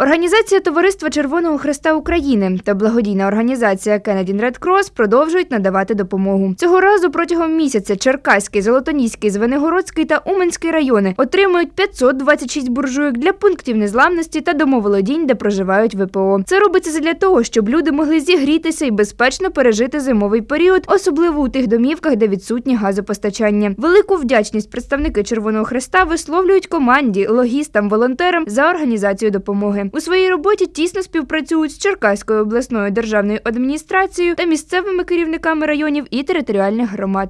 Організація Товариства Червоного Хреста України та благодійна організація Canadian Red Cross продовжують надавати допомогу. Цього разу протягом місяця Черкаський, Золотоніський, Звенигородський та Уманський райони отримують 526 буржуйок для пунктів незламності та домоволодінь, де проживають ВПО. Це робиться для того, щоб люди могли зігрітися і безпечно пережити зимовий період, особливо у тих домівках, де відсутнє газопостачання. Велику вдячність представники Червоного Хреста висловлюють команді, логістам, волонтерам за організацію допомоги. У своїй роботі тісно співпрацюють з Черкаською обласною державною адміністрацією та місцевими керівниками районів і територіальних громад.